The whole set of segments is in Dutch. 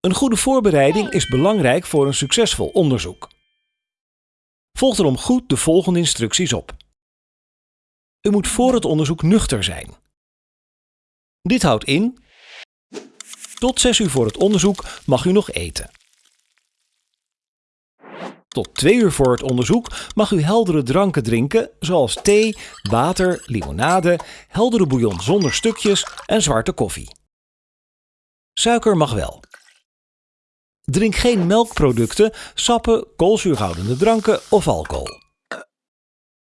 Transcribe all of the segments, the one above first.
Een goede voorbereiding is belangrijk voor een succesvol onderzoek. Volg daarom goed de volgende instructies op. U moet voor het onderzoek nuchter zijn. Dit houdt in tot 6 uur voor het onderzoek mag u nog eten. Tot 2 uur voor het onderzoek mag u heldere dranken drinken, zoals thee, water, limonade, heldere bouillon zonder stukjes en zwarte koffie. Suiker mag wel. Drink geen melkproducten, sappen, koolzuurhoudende dranken of alcohol.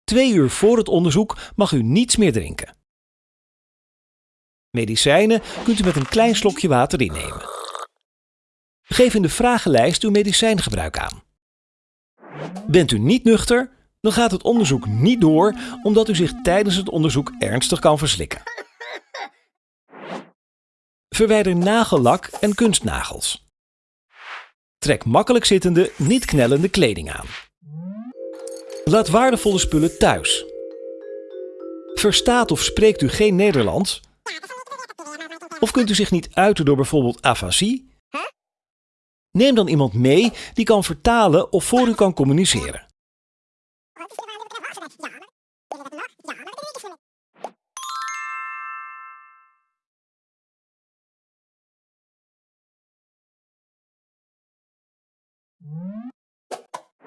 Twee uur voor het onderzoek mag u niets meer drinken. Medicijnen kunt u met een klein slokje water innemen. Geef in de vragenlijst uw medicijngebruik aan. Bent u niet nuchter, dan gaat het onderzoek niet door omdat u zich tijdens het onderzoek ernstig kan verslikken. Verwijder nagellak en kunstnagels. Trek makkelijk zittende, niet knellende kleding aan. Laat waardevolle spullen thuis. Verstaat of spreekt u geen Nederlands? Of kunt u zich niet uiten door bijvoorbeeld afasie? Neem dan iemand mee die kan vertalen of voor u kan communiceren.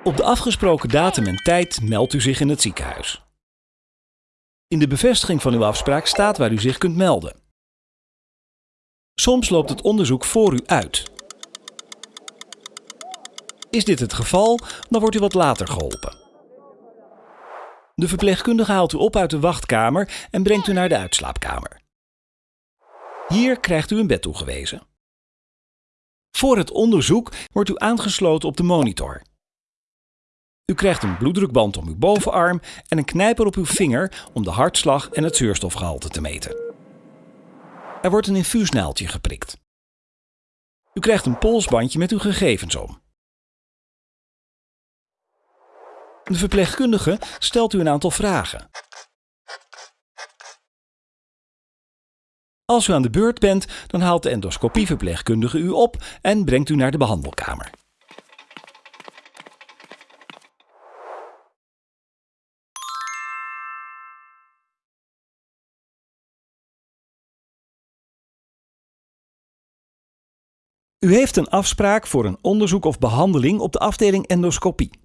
Op de afgesproken datum en tijd meldt u zich in het ziekenhuis. In de bevestiging van uw afspraak staat waar u zich kunt melden. Soms loopt het onderzoek voor u uit. Is dit het geval, dan wordt u wat later geholpen. De verpleegkundige haalt u op uit de wachtkamer en brengt u naar de uitslaapkamer. Hier krijgt u een bed toegewezen. Voor het onderzoek wordt u aangesloten op de monitor. U krijgt een bloeddrukband om uw bovenarm en een knijper op uw vinger om de hartslag en het zuurstofgehalte te meten. Er wordt een infuusnaaldje geprikt. U krijgt een polsbandje met uw gegevens om. De verpleegkundige stelt u een aantal vragen. Als u aan de beurt bent, dan haalt de endoscopieverpleegkundige u op en brengt u naar de behandelkamer. U heeft een afspraak voor een onderzoek of behandeling op de afdeling endoscopie.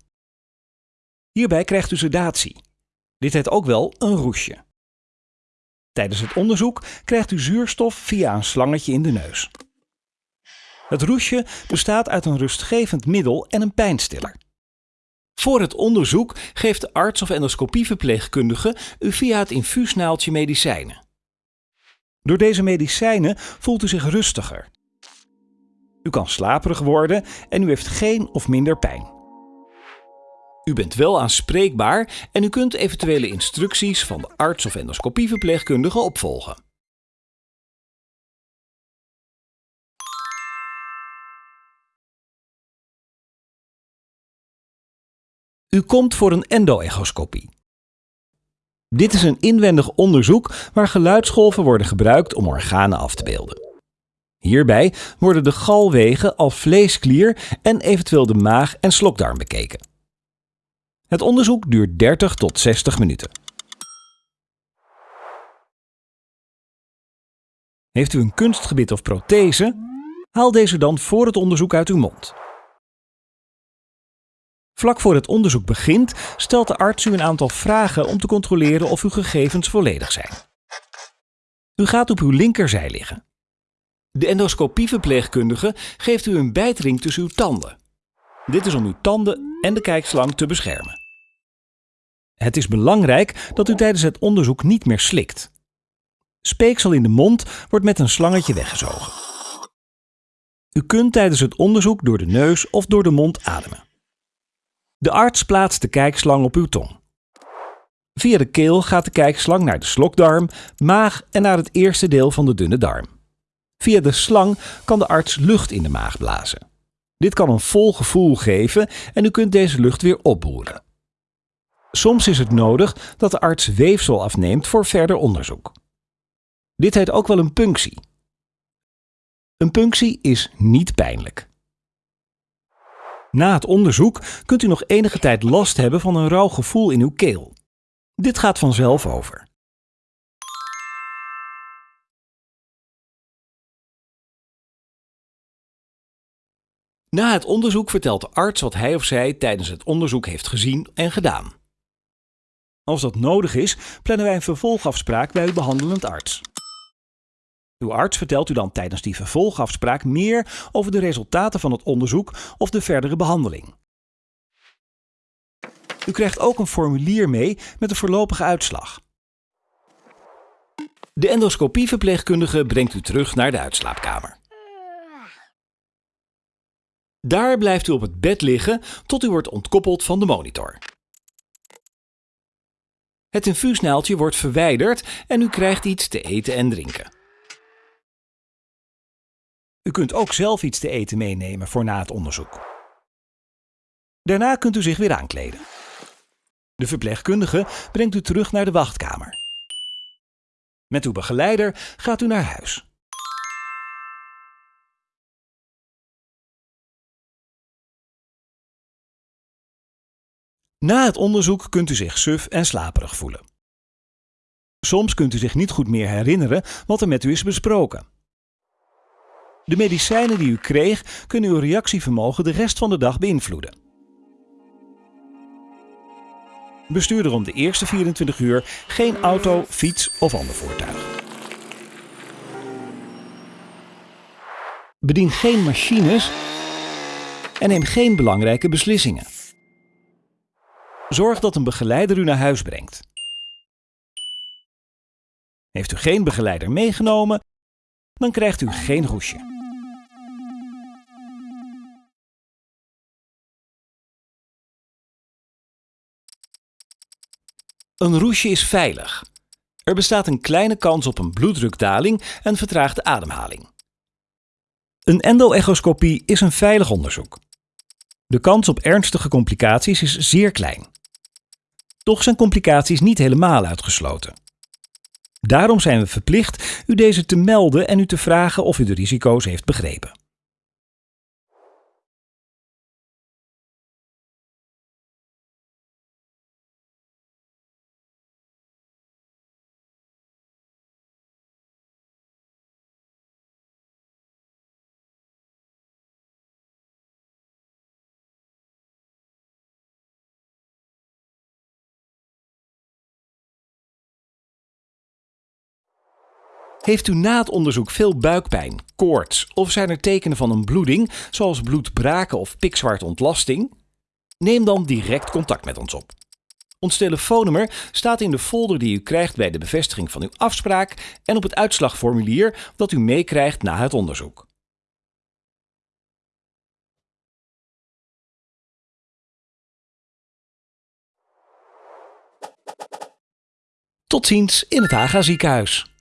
Hierbij krijgt u sedatie. Dit heet ook wel een roesje. Tijdens het onderzoek krijgt u zuurstof via een slangetje in de neus. Het roesje bestaat uit een rustgevend middel en een pijnstiller. Voor het onderzoek geeft de arts of endoscopieverpleegkundige u via het infuusnaaltje medicijnen. Door deze medicijnen voelt u zich rustiger. U kan slaperig worden en u heeft geen of minder pijn. U bent wel aanspreekbaar en u kunt eventuele instructies van de arts of endoscopieverpleegkundige opvolgen. U komt voor een endo-echoscopie. Dit is een inwendig onderzoek waar geluidsgolven worden gebruikt om organen af te beelden. Hierbij worden de galwegen al vleesklier en eventueel de maag en slokdarm bekeken. Het onderzoek duurt 30 tot 60 minuten. Heeft u een kunstgebit of prothese? Haal deze dan voor het onderzoek uit uw mond. Vlak voor het onderzoek begint, stelt de arts u een aantal vragen om te controleren of uw gegevens volledig zijn. U gaat op uw linkerzij liggen. De endoscopieverpleegkundige geeft u een bijtring tussen uw tanden. Dit is om uw tanden en de kijkslang te beschermen. Het is belangrijk dat u tijdens het onderzoek niet meer slikt. Speeksel in de mond wordt met een slangetje weggezogen. U kunt tijdens het onderzoek door de neus of door de mond ademen. De arts plaatst de kijkslang op uw tong. Via de keel gaat de kijkslang naar de slokdarm, maag en naar het eerste deel van de dunne darm. Via de slang kan de arts lucht in de maag blazen. Dit kan een vol gevoel geven en u kunt deze lucht weer opboeren. Soms is het nodig dat de arts weefsel afneemt voor verder onderzoek. Dit heet ook wel een punctie. Een punctie is niet pijnlijk. Na het onderzoek kunt u nog enige tijd last hebben van een rauw gevoel in uw keel. Dit gaat vanzelf over. Na het onderzoek vertelt de arts wat hij of zij tijdens het onderzoek heeft gezien en gedaan. Als dat nodig is, plannen wij een vervolgafspraak bij uw behandelend arts. Uw arts vertelt u dan tijdens die vervolgafspraak meer over de resultaten van het onderzoek of de verdere behandeling. U krijgt ook een formulier mee met de voorlopige uitslag. De endoscopieverpleegkundige brengt u terug naar de uitslaapkamer. Daar blijft u op het bed liggen tot u wordt ontkoppeld van de monitor. Het infuusnaaltje wordt verwijderd en u krijgt iets te eten en drinken. U kunt ook zelf iets te eten meenemen voor na het onderzoek. Daarna kunt u zich weer aankleden. De verpleegkundige brengt u terug naar de wachtkamer. Met uw begeleider gaat u naar huis. Na het onderzoek kunt u zich suf en slaperig voelen. Soms kunt u zich niet goed meer herinneren wat er met u is besproken. De medicijnen die u kreeg kunnen uw reactievermogen de rest van de dag beïnvloeden. Bestuur er om de eerste 24 uur geen auto, fiets of ander voertuig. Bedien geen machines en neem geen belangrijke beslissingen. Zorg dat een begeleider u naar huis brengt. Heeft u geen begeleider meegenomen, dan krijgt u geen roesje. Een roesje is veilig. Er bestaat een kleine kans op een bloeddrukdaling en vertraagde ademhaling. Een endo-echoscopie is een veilig onderzoek. De kans op ernstige complicaties is zeer klein. Toch zijn complicaties niet helemaal uitgesloten. Daarom zijn we verplicht u deze te melden en u te vragen of u de risico's heeft begrepen. Heeft u na het onderzoek veel buikpijn, koorts of zijn er tekenen van een bloeding, zoals bloedbraken of pikzwart ontlasting? Neem dan direct contact met ons op. Ons telefoonnummer staat in de folder die u krijgt bij de bevestiging van uw afspraak en op het uitslagformulier dat u meekrijgt na het onderzoek. Tot ziens in het Haga ziekenhuis.